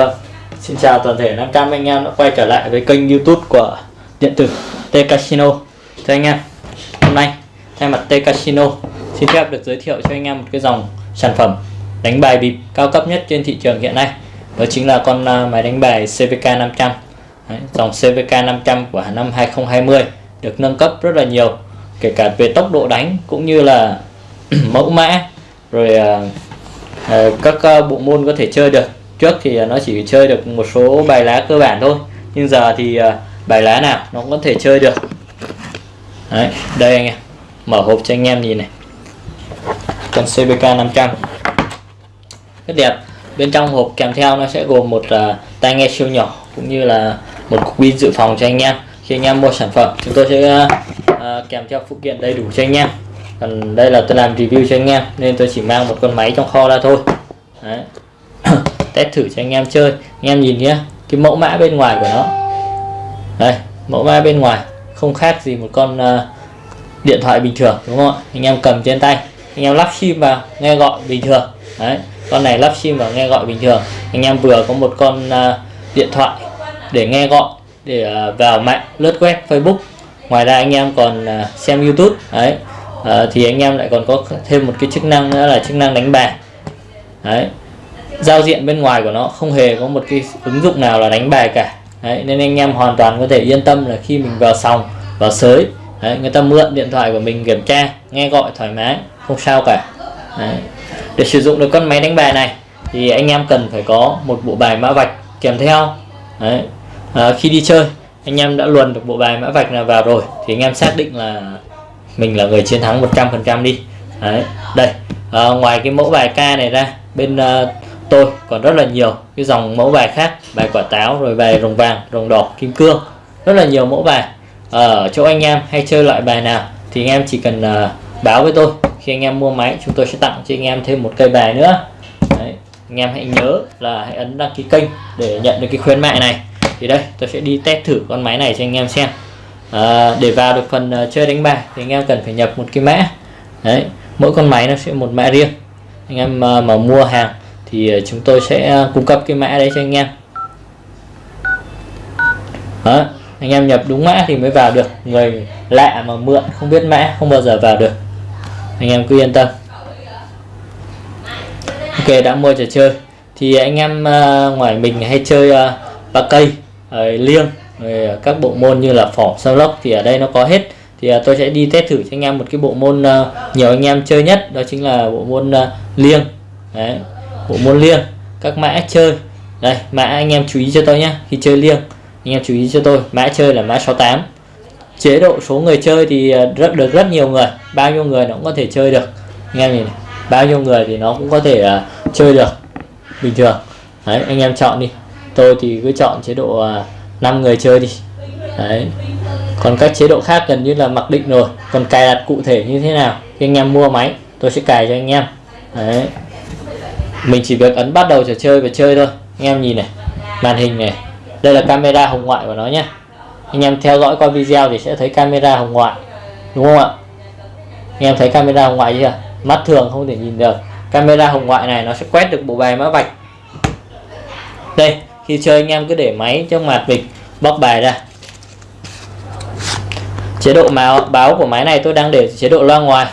Vâng, xin chào toàn thể 500 anh em đã quay trở lại với kênh youtube của điện tử T Casino. Thưa anh em, hôm nay thay mặt T Casino xin phép được giới thiệu cho anh em một cái dòng sản phẩm đánh bài bịp cao cấp nhất trên thị trường hiện nay. Đó chính là con à, máy đánh bài CVK 500 Đấy, Dòng CVK 500 của năm 2020 được nâng cấp rất là nhiều kể cả về tốc độ đánh cũng như là mẫu mã rồi uh, uh, các uh, bộ môn có thể chơi được trước thì à, nó chỉ chơi được một số bài lá cơ bản thôi. Nhưng giờ thì à, bài lá nào nó cũng có thể chơi được. Đấy, đây anh em mở hộp cho anh em nhìn này. Con CBK 500 rất đẹp. Bên trong hộp kèm theo nó sẽ gồm một uh, tai nghe siêu nhỏ cũng như là một cục pin dự phòng cho anh em. Khi anh em mua sản phẩm chúng tôi sẽ uh, kèm theo phụ kiện đầy đủ cho anh em. Còn đây là tôi làm review cho anh em nên tôi chỉ mang một con máy trong kho ra thôi. Đấy test thử cho anh em chơi. Anh em nhìn nhé cái mẫu mã bên ngoài của nó. Đây mẫu mã bên ngoài không khác gì một con uh, điện thoại bình thường đúng không ạ? Anh em cầm trên tay anh em lắp sim vào nghe gọi bình thường. Đấy con này lắp sim vào nghe gọi bình thường. Anh em vừa có một con uh, điện thoại để nghe gọi để uh, vào mạng lướt web facebook. Ngoài ra anh em còn uh, xem youtube. Đấy uh, thì anh em lại còn có thêm một cái chức năng nữa là chức năng đánh bài. Đấy giao diện bên ngoài của nó không hề có một cái ứng dụng nào là đánh bài cả. Đấy, nên anh em hoàn toàn có thể yên tâm là khi mình vào sòng vào sới đấy, người ta mượn điện thoại của mình kiểm tra nghe gọi thoải mái không sao cả. Đấy. để sử dụng được con máy đánh bài này thì anh em cần phải có một bộ bài mã vạch kèm theo. Đấy. À, khi đi chơi anh em đã luồn được bộ bài mã vạch nào vào rồi thì anh em xác định là mình là người chiến thắng 100% đi. Đấy. Đây à, ngoài cái mẫu bài ca này ra bên uh, tôi còn rất là nhiều cái dòng mẫu bài khác bài quả táo rồi bài rồng vàng rồng đỏ kim cương. Rất là nhiều mẫu bài. Ở chỗ anh em hay chơi loại bài nào thì anh em chỉ cần uh, báo với tôi. Khi anh em mua máy chúng tôi sẽ tặng cho anh em thêm một cây bài nữa. Đấy. anh em hãy nhớ là hãy ấn đăng ký kênh để nhận được cái khuyến mại này. Thì đây tôi sẽ đi test thử con máy này cho anh em xem. À, để vào được phần uh, chơi đánh bài thì anh em cần phải nhập một cái mã. Đấy mỗi con máy nó sẽ một mã riêng. Anh em uh, mà mua hàng thì ờ, chúng tôi sẽ ờ, cung cấp cái mã đấy cho anh em. Đó, anh em nhập đúng mã thì mới vào được. Người lạ mà mượn, không biết mã, không bao giờ vào được. Anh em cứ yên tâm. Ok, đã mua trò chơi. Thì anh em ờ, ngoài mình hay chơi ba cây liêng, rồi các bộ môn như là phỏ sao lốc thì ở đây nó có hết. Thì tôi sẽ đi test thử cho anh em một cái bộ môn nhiều anh em chơi nhất. Đó chính là bộ môn liêng. Đấy bộ môn liêng. Các mã chơi. Đây mã anh em chú ý cho tôi nhé khi chơi liêng anh em chú ý cho tôi. Mã chơi là mã 68 chế độ số người chơi thì à, rất được rất nhiều người. Bao nhiêu người nó cũng có thể chơi được. Anh em nhìn này. bao nhiêu người thì nó cũng có thể uh, chơi được. Bình thường. Đấy anh em chọn đi. Tôi thì cứ chọn chế độ à, uh, 5 người chơi đi. Đấy. Còn các chế độ khác gần như là mặc định rồi. Còn cài đặt cụ thể như thế nào? Khi anh em mua máy tôi sẽ cài cho anh em. Đấy mình chỉ việc ấn bắt đầu trò chơi và chơi thôi. Anh em nhìn này, màn hình này. Đây là camera hồng ngoại của nó nhé anh em theo dõi qua video thì sẽ thấy camera hồng ngoại, đúng không ạ? Anh em thấy camera hồng ngoại chưa? Mắt thường không thể nhìn được. Camera hồng ngoại này nó sẽ quét được bộ bài mã vạch. Đây, khi chơi anh em cứ để máy trước mặt mình, bóc bài ra. Chế độ báo báo của máy này tôi đang để chế độ loa ngoài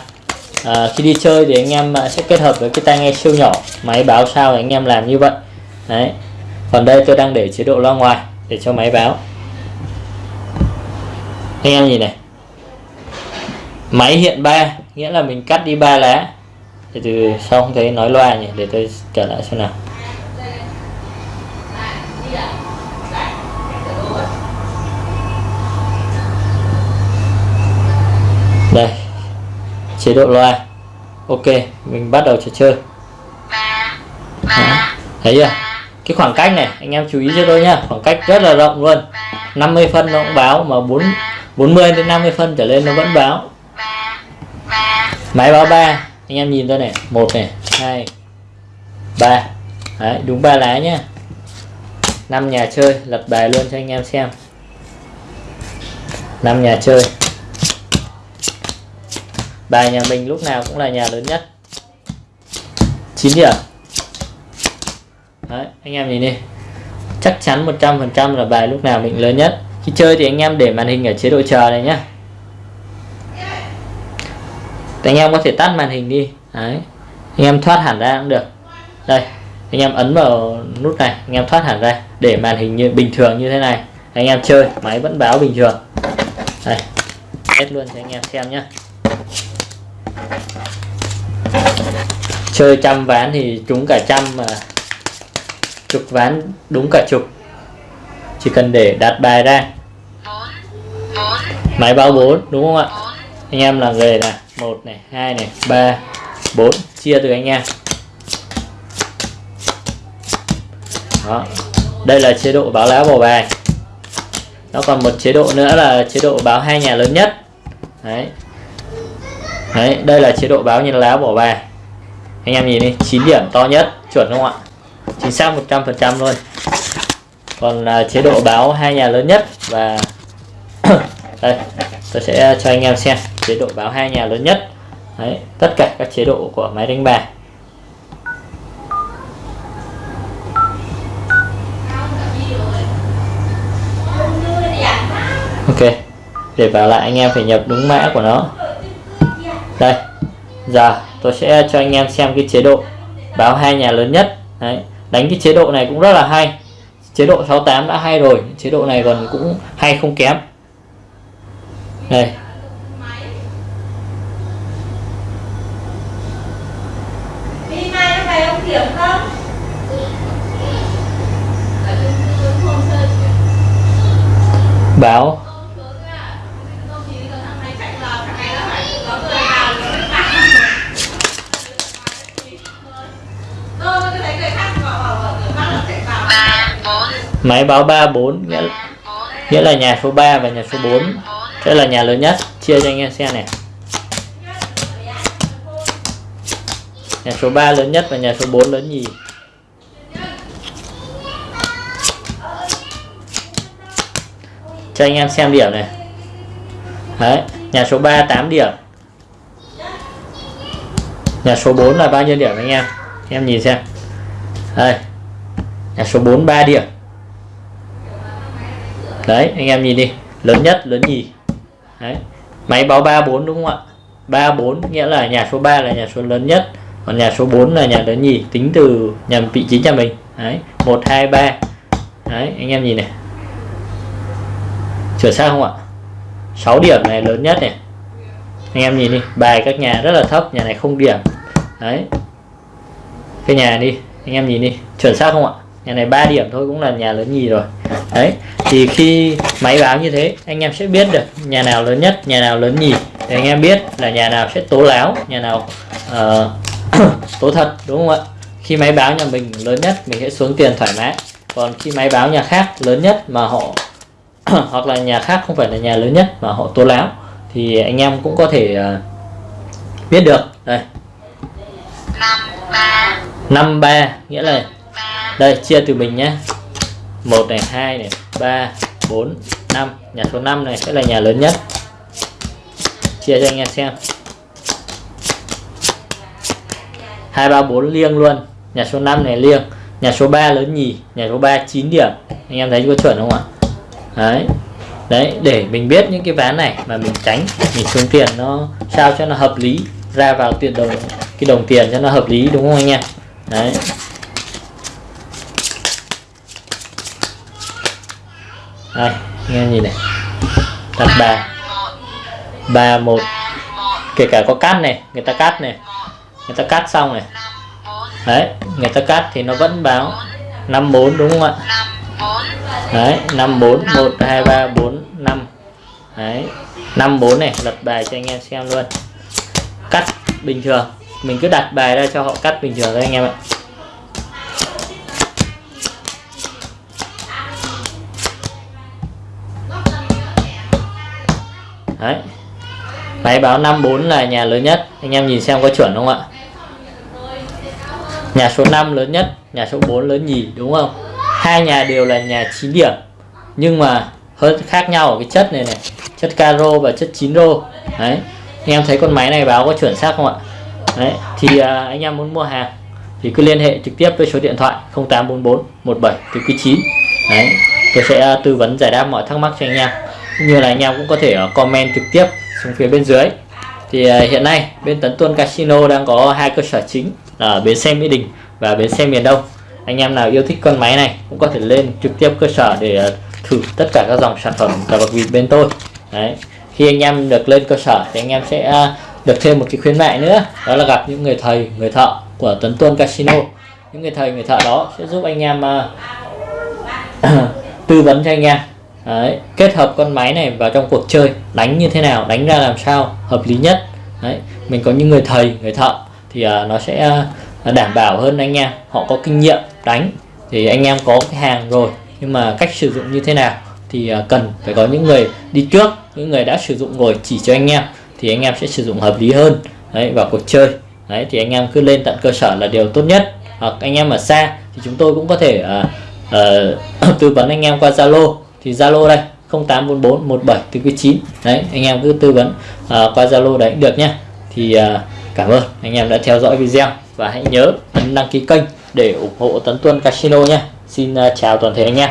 à, khi đi chơi thì anh em à, sẽ kết hợp với cái tai nghe siêu nhỏ máy báo sao thì anh em làm như vậy. Đấy. Còn đây tôi đang để chế độ loa ngoài để cho máy báo. Anh em nhìn này. Máy hiện 3 nghĩa là mình cắt đi ba lá. Thì từ sau không thấy nói loa nhỉ? Để tôi trở lại xem nào. Đây chế độ loa. Ok mình bắt đầu trò chơi. Đó. thấy chưa? cái khoảng cách này anh em chú ý cho tôi nhá. Khoảng cách rất là rộng luôn. 50 phân nó cũng báo mà 4 40 đến 50 phân trở lên nó vẫn báo. máy báo 3 anh em nhìn tôi này. Một này hai ba. Đấy, đúng ba lá nhá. Năm nhà chơi lật bài luôn cho anh em xem. Năm nhà chơi bài nhà mình lúc nào cũng là nhà lớn nhất. 9 điểm. Đấy, anh em nhìn đi. Chắc chắn 100% là bài lúc nào mình lớn nhất. Khi chơi thì anh em để màn hình ở chế độ chờ này nhá. Anh em có thể tắt màn hình đi. Đấy anh em thoát hẳn ra cũng được. Đây anh em ấn vào nút này anh em thoát hẳn ra để màn hình như bình thường như thế này. Anh em chơi máy vẫn báo bình thường. Đây hết luôn cho anh em xem nhé chơi trăm ván thì trúng cả trăm mà. Chục ván đúng cả chục. Chỉ cần để đặt bài ra. Máy báo 4 đúng không ạ? Anh em là người là một này, hai này, ba, bốn. Chia từ anh em. Đó. Đây là chế độ báo lá bỏ bài. Nó còn một chế độ nữa là chế độ báo hai nhà lớn nhất. Đấy đấy đây là chế độ báo nhân lá bỏ bài. Anh em nhìn đi 9 điểm to nhất chuẩn không ạ? Chính xác 100% luôn còn uh, chế độ báo hai nhà lớn nhất và đây tôi sẽ cho anh em xem chế độ báo hai nhà lớn nhất. Đấy, tất cả các chế độ của máy đánh bài. Ok để vào lại anh em phải nhập đúng mã của nó đây giờ tôi sẽ cho anh em xem cái chế độ báo hai nhà lớn nhất. Đấy, đánh cái chế độ này cũng rất là hay. Chế độ 68 đã hay rồi chế độ này còn cũng hay không kém. Đây. Báo máy báo 34 nghĩa, là, nghĩa là nhà số 3 và nhà số 4 sẽ là nhà lớn nhất. Chia cho anh em xem này. Nhà số 3 lớn nhất và nhà số 4 lớn nhì. Cho anh em xem điểm này. Đấy nhà số 3 8 điểm. Nhà số 4 là bao nhiêu điểm anh em? Em nhìn xem. Đây. Nhà số 4 3 điểm đấy, anh em nhìn đi. Lớn nhất, lớn nhì. Đấy. Máy báo 34 đúng không ạ? 34 nghĩa là nhà số 3 là nhà số lớn nhất. Còn nhà số 4 là nhà lớn nhì, tính từ nhà vị trí nhà mình. Đấy 1 2 3 đấy, anh em nhìn này. Chuẩn xác không ạ? 6 điểm này, lớn nhất này. Anh em nhìn đi, bài các nhà rất là thấp, nhà này không điểm. Đấy. Cái nhà đi, anh em nhìn đi. Chuẩn xác không ạ? Nhà này 3 điểm thôi, cũng là nhà lớn nhì rồi đấy thì khi máy báo như thế anh em sẽ biết được nhà nào lớn nhất nhà nào lớn nhì. Để anh em biết là nhà nào sẽ tố láo nhà nào uh, tố thật đúng không ạ? Khi máy báo nhà mình lớn nhất mình sẽ xuống tiền thoải mái. Còn khi máy báo nhà khác lớn nhất mà họ hoặc là nhà khác không phải là nhà lớn nhất mà họ tố láo thì anh em cũng có thể uh, biết được. Đây. Năm ba. Nghĩa là đây chia từ mình nhé 1 này 2 này, ba, bốn, năm. Nhà số 5 này sẽ là nhà lớn nhất. Chia cho anh em xem. Hai, ba, bốn liêng luôn. Nhà số 5 này liêng. Nhà số 3 lớn nhì. Nhà số 3 9 điểm. Anh em thấy có chuẩn không ạ? Đấy. Đấy, để mình biết những cái ván này mà mình tránh, mình xuống tiền nó sao cho nó hợp lý ra vào tiền đồng, cái đồng tiền cho nó hợp lý, đúng không anh em? Đấy. Đây, nghe nhìn này. Đặt ba ba một. Kể cả có cắt này, người ta cắt này. Người ta cắt xong này. Đấy, người ta cắt thì nó vẫn báo 54 đúng không ạ? Đấy 54 1 2 3 4 5 đấy 54 này, lật bài cho anh em xem luôn. Cắt bình thường. Mình cứ đặt bài ra cho họ cắt bình thường thôi anh em ạ. Đấy. Máy báo 54 là nhà lớn nhất. Anh em nhìn xem có chuẩn không ạ? Nhà số 5 lớn nhất nhà số 4 lớn nhì đúng không? Hai nhà đều là nhà 9 điểm. Nhưng mà hơn khác nhau ở cái chất này này. Chất caro và chất 9 rô. Đấy. Anh em thấy con máy này báo có chuẩn xác không ạ? Đấy. Thì à, anh em muốn mua hàng thì cứ liên hệ trực tiếp với số điện thoại 0844 17 từ 9 đấy. Tôi sẽ à, tư vấn giải đáp mọi thắc mắc cho anh em như là anh em cũng có thể ờ, comment trực tiếp xuống phía bên dưới. Thì ờ, hiện nay bên Tấn Tuân Casino đang có hai cơ sở chính là ở bến xe Mỹ Đình và bến xe miền Đông. Anh em nào yêu thích con máy này cũng có thể lên trực tiếp cơ sở để ờ, thử tất cả các dòng sản phẩm cờ bạc vịt bên tôi. Đấy khi anh em được lên cơ sở thì anh em sẽ được thêm một cái khuyến mại nữa đó là gặp những người thầy người thợ của Tấn Tuân Casino. Những người thầy người thợ đó sẽ giúp anh em uh, tư vấn cho anh em. Đấy, kết hợp con máy này vào trong cuộc chơi đánh như thế nào đánh ra làm sao hợp lý nhất. Đấy, mình có những người thầy người thợ thì uh, nó sẽ uh, đảm bảo hơn anh em. Họ có kinh nghiệm đánh thì anh em có cái hàng rồi. Nhưng mà cách sử dụng như thế nào thì uh, cần phải có những người đi trước những người đã sử dụng rồi chỉ cho anh em thì anh em sẽ sử dụng hợp lý hơn. Đấy vào cuộc chơi. Đấy thì anh em cứ lên tận cơ sở là điều tốt nhất. Hoặc anh em ở xa thì chúng tôi cũng có thể uh, uh, tư vấn anh em qua Zalo thì Zalo đây 0844 17 9 đấy anh em cứ tư vấn uh, qua Zalo đấy được nhé thì uh, cảm ơn anh em đã theo dõi video. Và hãy nhớ ấn đăng ký kênh để ủng hộ Tấn Tuân Casino nhé Xin uh, chào toàn thể anh em.